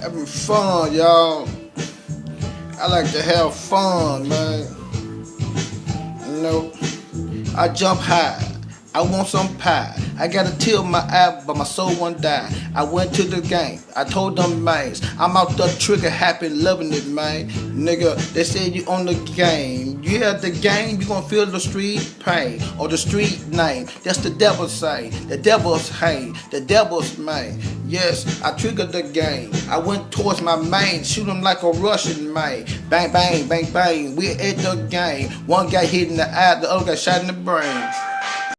having fun, y'all. I like to have fun, man. You know, I jump high. I want some pie. I got a tear in my eye, but my soul won't die. I went to the game. I told them mans, I'm out the trigger happy, loving it, man. Nigga, they said you on the game. You have the game, you gonna feel the street pain or the street name. That's the devil's say. The devil's hate. The devil's man. Yes, I triggered the game. I went towards my main, shoot him like a Russian man. Bang, bang, bang, bang. We at the game. One guy hit in the eye, the other guy shot in the brain.